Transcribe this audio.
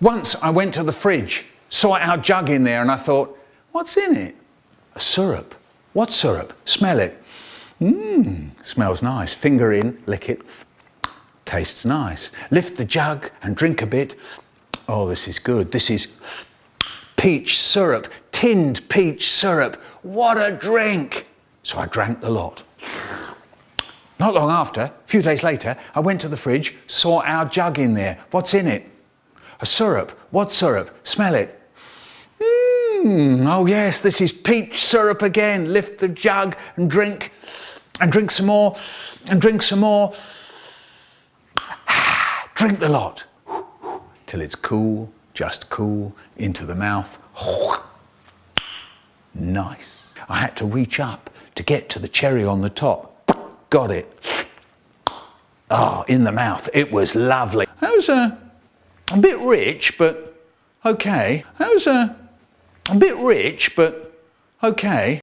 Once I went to the fridge, saw our jug in there and I thought, what's in it? A syrup. What syrup? Smell it. Mmm, smells nice. Finger in, lick it. Tastes nice. Lift the jug and drink a bit. Oh, this is good. This is peach syrup, tinned peach syrup. What a drink! So I drank the lot. Not long after, a few days later, I went to the fridge, saw our jug in there. What's in it? A syrup. What syrup? Smell it. Mmm, oh yes, this is peach syrup again. Lift the jug and drink, and drink some more, and drink some more. Ah, drink the lot till it's cool, just cool, into the mouth. Nice. I had to reach up to get to the cherry on the top. Got it. Oh, in the mouth. It was lovely. That was a, a bit rich, but okay. That was a, a bit rich, but okay.